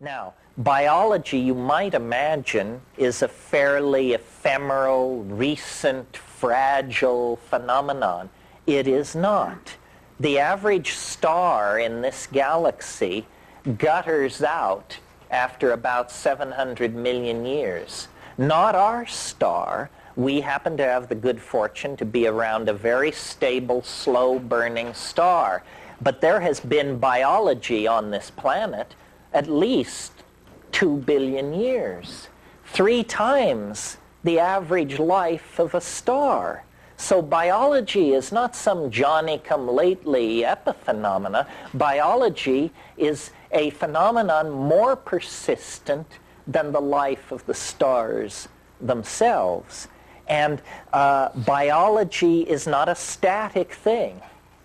Now, biology, you might imagine, is a fairly ephemeral, recent, fragile phenomenon. It is not. The average star in this galaxy gutters out after about 700 million years. Not our star. We happen to have the good fortune to be around a very stable, slow-burning star. But there has been biology on this planet at least two billion years, three times the average life of a star. So biology is not some Johnny-come-lately epiphenomena. Biology is a phenomenon more persistent than the life of the stars themselves. And uh, biology is not a static thing.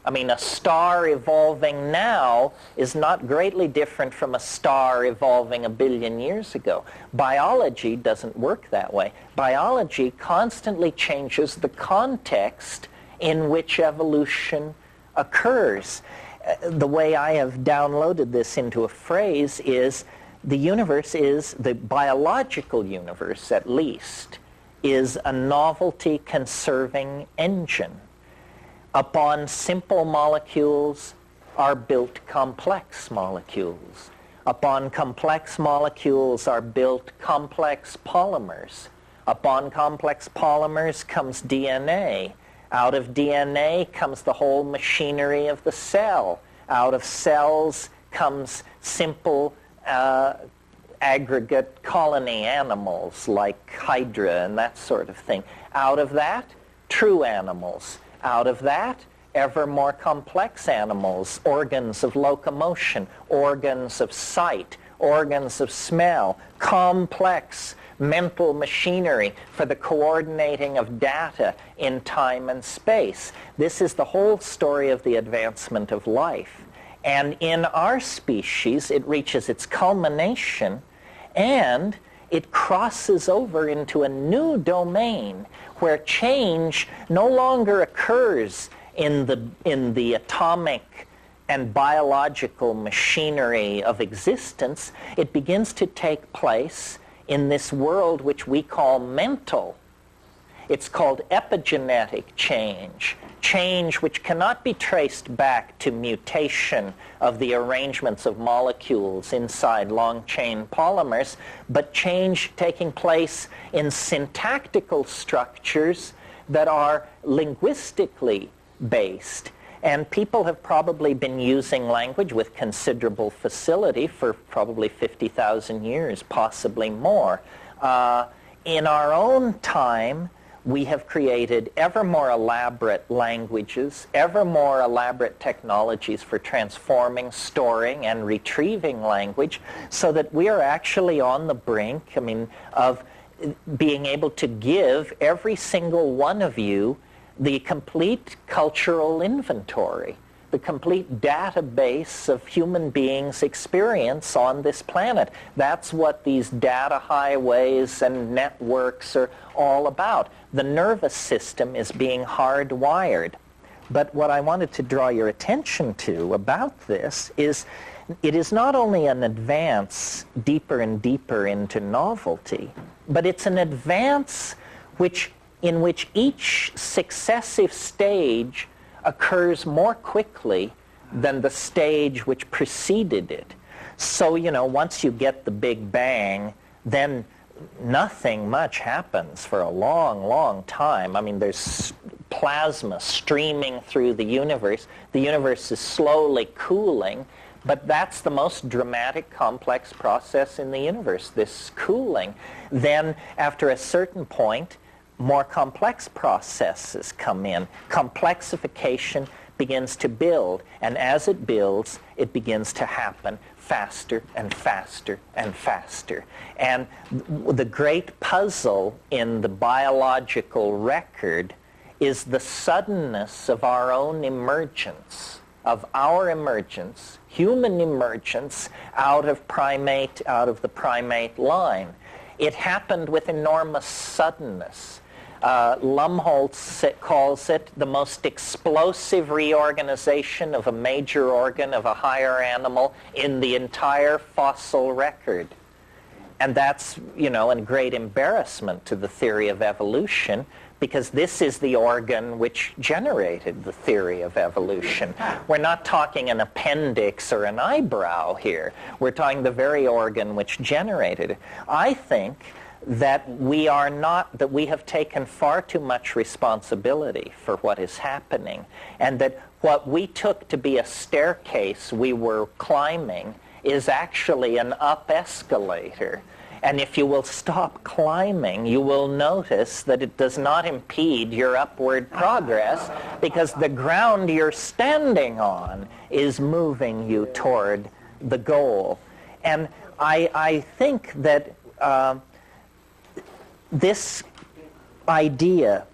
I mean, a star evolving now is not greatly different from a star evolving a billion years ago. Biology doesn't work that way. Biology constantly changes the context in which evolution occurs. Uh, the way I have downloaded this into a phrase is the universe is, the biological universe at least, is a novelty conserving engine Upon simple molecules are built complex molecules. Upon complex molecules are built complex polymers. Upon complex polymers comes DNA. Out of DNA comes the whole machinery of the cell. Out of cells comes simple uh, aggregate colony animals like Hydra and that sort of thing. Out of that, true animals. Out of that, ever more complex animals, organs of locomotion, organs of sight, organs of smell, complex mental machinery for the coordinating of data in time and space. This is the whole story of the advancement of life. And in our species, it reaches its culmination and it crosses over into a new domain where change no longer occurs in the, in the atomic and biological machinery of existence. It begins to take place in this world which we call mental. It's called epigenetic change change which cannot be traced back to mutation of the arrangements of molecules inside long-chain polymers, but change taking place in syntactical structures that are linguistically based. And people have probably been using language with considerable facility for probably 50,000 years, possibly more. Uh, in our own time, we have created ever more elaborate languages, ever more elaborate technologies for transforming, storing, and retrieving language so that we are actually on the brink, I mean, of being able to give every single one of you the complete cultural inventory the complete database of human beings' experience on this planet. That's what these data highways and networks are all about. The nervous system is being hardwired. But what I wanted to draw your attention to about this is it is not only an advance deeper and deeper into novelty, but it's an advance which, in which each successive stage occurs more quickly than the stage which preceded it. So, you know, once you get the Big Bang, then nothing much happens for a long, long time. I mean, there's plasma streaming through the universe. The universe is slowly cooling, but that's the most dramatic, complex process in the universe, this cooling. Then, after a certain point, more complex processes come in. Complexification begins to build, and as it builds, it begins to happen faster and faster and faster. And the great puzzle in the biological record is the suddenness of our own emergence, of our emergence, human emergence out of primate, out of the primate line. It happened with enormous suddenness. Uh, Lumholtz calls it the most explosive reorganization of a major organ of a higher animal in the entire fossil record. And that's, you know, a great embarrassment to the theory of evolution because this is the organ which generated the theory of evolution. We're not talking an appendix or an eyebrow here. We're talking the very organ which generated it. I think that we are not, that we have taken far too much responsibility for what is happening, and that what we took to be a staircase we were climbing is actually an up escalator. And if you will stop climbing, you will notice that it does not impede your upward progress because the ground you're standing on is moving you toward the goal. And I, I think that uh, this idea,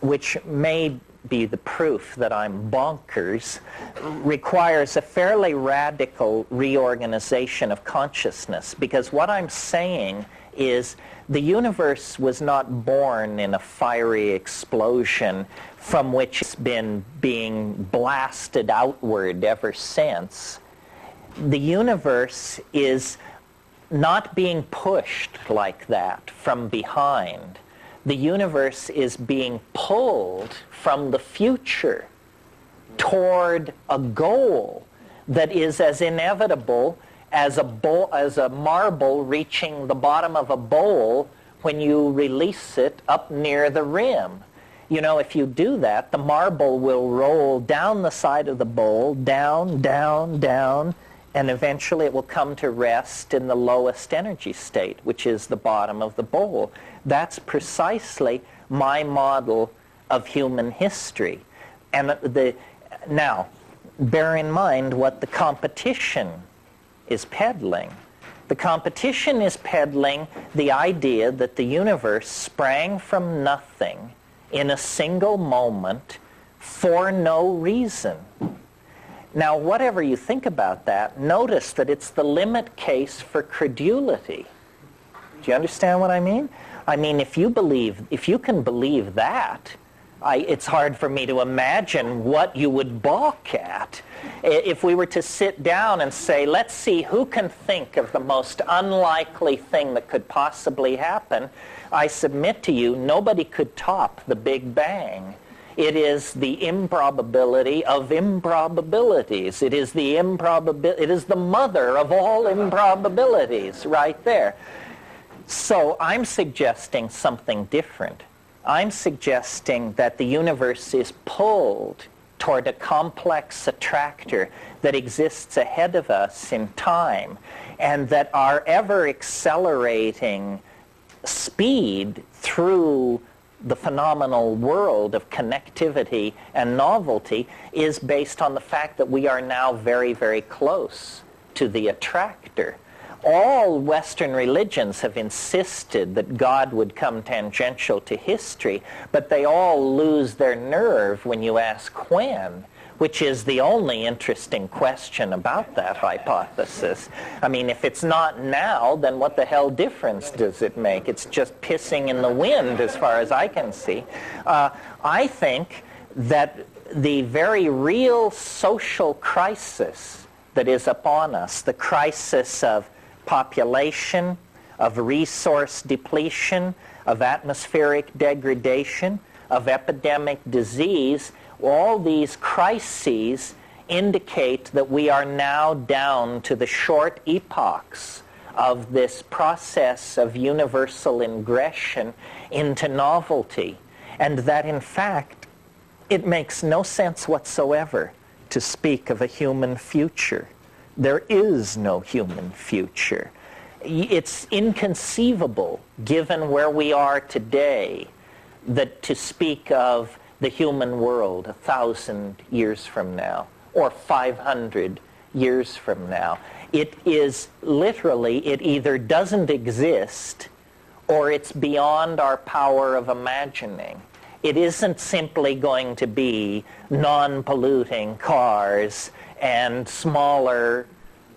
which may be the proof that I'm bonkers, requires a fairly radical reorganization of consciousness because what I'm saying is the universe was not born in a fiery explosion from which it's been being blasted outward ever since. The universe is not being pushed like that from behind. The universe is being pulled from the future toward a goal that is as inevitable as a, bowl, as a marble reaching the bottom of a bowl when you release it up near the rim. You know, if you do that, the marble will roll down the side of the bowl, down, down, down, and eventually it will come to rest in the lowest energy state, which is the bottom of the bowl. That's precisely my model of human history. And the, now, bear in mind what the competition is peddling. The competition is peddling the idea that the universe sprang from nothing in a single moment for no reason. Now, whatever you think about that, notice that it's the limit case for credulity. Do you understand what I mean? I mean, if you believe, if you can believe that, I, it's hard for me to imagine what you would balk at. If we were to sit down and say, let's see who can think of the most unlikely thing that could possibly happen, I submit to you, nobody could top the Big Bang. It is the improbability of improbabilities. It is the improbability. It is the mother of all improbabilities right there. So I'm suggesting something different. I'm suggesting that the universe is pulled toward a complex attractor that exists ahead of us in time and that our ever accelerating speed through the phenomenal world of connectivity and novelty is based on the fact that we are now very, very close to the attractor. All Western religions have insisted that God would come tangential to history, but they all lose their nerve when you ask when which is the only interesting question about that hypothesis. I mean, if it's not now, then what the hell difference does it make? It's just pissing in the wind as far as I can see. Uh, I think that the very real social crisis that is upon us, the crisis of population, of resource depletion, of atmospheric degradation, of epidemic disease, all these crises indicate that we are now down to the short epochs of this process of universal ingression into novelty, and that in fact it makes no sense whatsoever to speak of a human future. There is no human future. It's inconceivable, given where we are today, that to speak of the human world a thousand years from now or 500 years from now. It is literally, it either doesn't exist or it's beyond our power of imagining. It isn't simply going to be non-polluting cars and smaller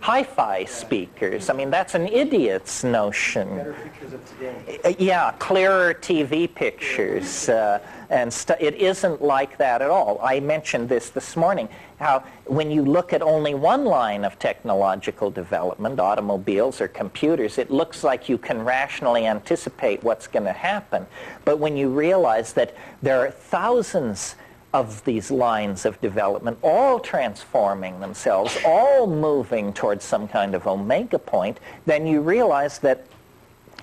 hi-fi speakers. I mean, that's an idiot's notion. Better pictures of today. Uh, Yeah, clearer TV pictures. Uh, and stu- it isn't like that at all. I mentioned this this morning, how when you look at only one line of technological development, automobiles or computers, it looks like you can rationally anticipate what's going to happen. But when you realize that there are thousands of these lines of development, all transforming themselves, all moving towards some kind of omega point, then you realize that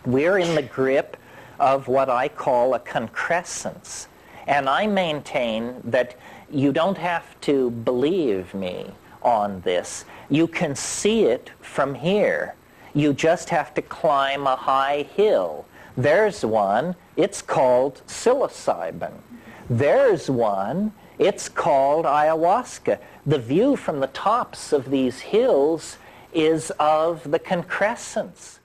we're in the grip of what I call a concrescence. And I maintain that you don't have to believe me on this. You can see it from here. You just have to climb a high hill. There's one. It's called psilocybin. There's one. It's called ayahuasca. The view from the tops of these hills is of the concrescence.